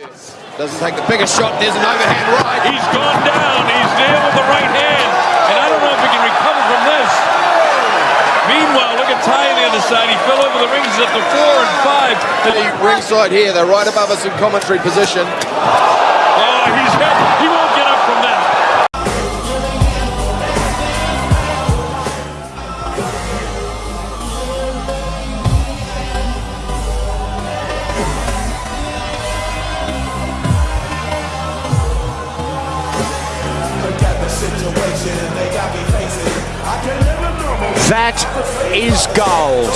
Doesn't take the biggest shot. There's an overhand right. He's gone down. He's there with the right hand. And I don't know if he can recover from this. Meanwhile, look at Ty on the other side. He fell over the rings at the four and five. The ringside here. They're right above us in commentary position. That is gold.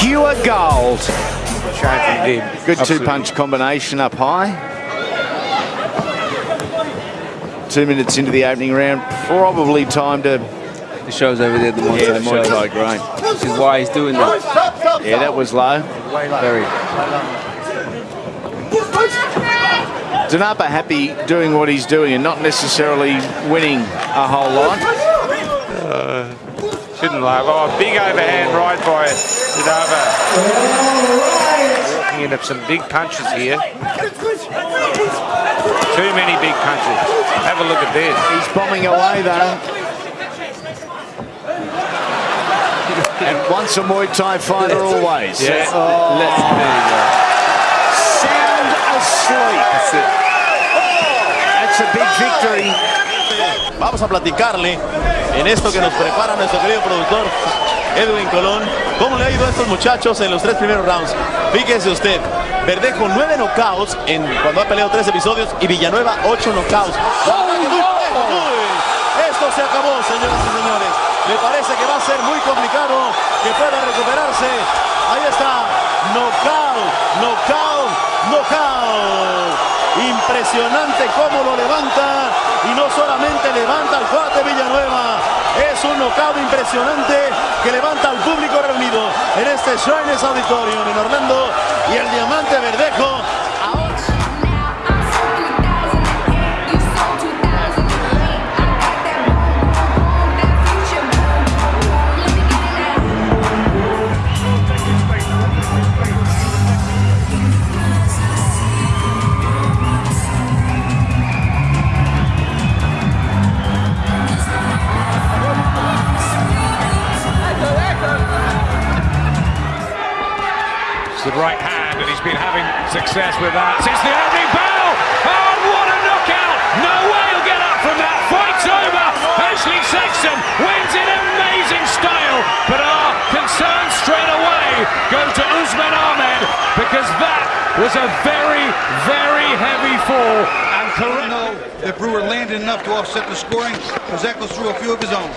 Pure gold. Good two-punch combination up high. Two minutes into the opening round, probably time to... The show's over there, the Muay Yeah, Thai the Muay show. Thai, great. This is why he's doing that. Yeah, that was low. Very. Danapa happy doing what he's doing and not necessarily winning a whole lot. Shouldn't laugh. Oh, big overhand right by Zadava. Walking into some big punches here. Too many big punches. Have a look at this. He's bombing away though. and once a Muay Thai fighter, always. Yeah. Oh, Let's, there you go. sound asleep. That's it. That's a big victory. Vamos a platicarle en esto que nos prepara nuestro querido productor Edwin Colón. ¿Cómo le ha ido a estos muchachos en los tres primeros rounds? Fíjese usted, Verdejo nueve knockouts en, cuando ha peleado tres episodios y Villanueva ocho knockouts. Esto se acabó, señoras y señores. Me parece que va a ser muy complicado que pueda recuperarse. Ahí está, knockout, knockout, knockout. Impresionante cómo lo levanta y no solamente levanta al cuate Villanueva, es un knockout impresionante que levanta al público reunido en este Shriners Auditorium en Orlando y el diamante Verdejo. It's the right hand, and he's been having success with that since the opening bell. Oh, what a knockout! No way he'll get up from that. Fight's over. Ashley Sexton wins in amazing style, but our concern straight away go to Usman Ahmed because that was a very, very heavy fall. And correct. know that Brewer landed enough to offset the scoring, because Eccles threw a few of his own.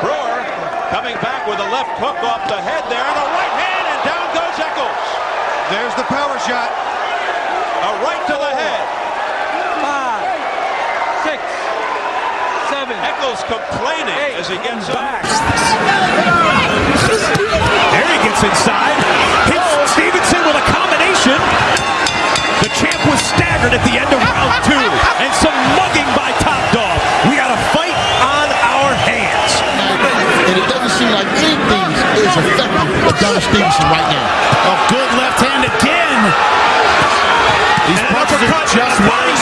Brewer coming back with a left hook off the head there and a right hand and down goes Eccles. There's the power shot. A right to the head. Five, six, seven. Eccles complaining as he gets up. There he gets inside. Hits Stevenson with a combination. The champ was staggered at the end of round two. And some mugging by Top Dog. We got a fight on our hands. and it doesn't seem like anything is affecting Adonis Stevenson right now. A good left hand again. These punches are just body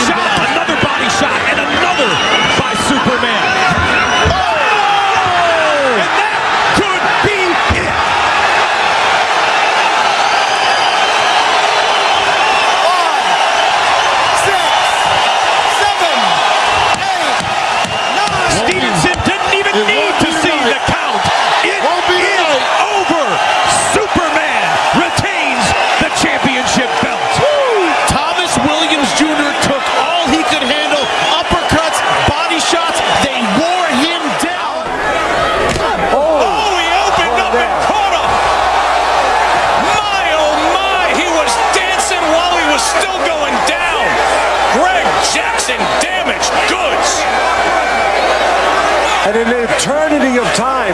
eternity of time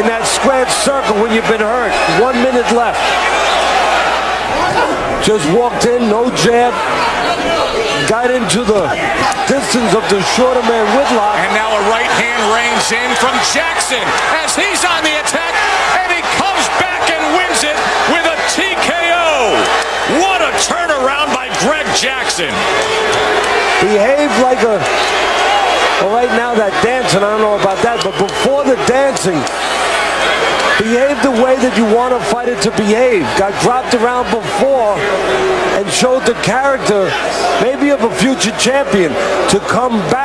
in that squared circle when you've been hurt. One minute left. Just walked in, no jab. Got into the distance of the shorter man Whitlock. And now a right hand rains in from Jackson as he's on the attack, and he comes back and wins it with a TKO. What a turnaround by Greg Jackson. Behaved like a. Well, right now that dancing, I don't know about that, but before the dancing, behave the way that you want a fighter to behave. Got dropped around before and showed the character, maybe of a future champion, to come back.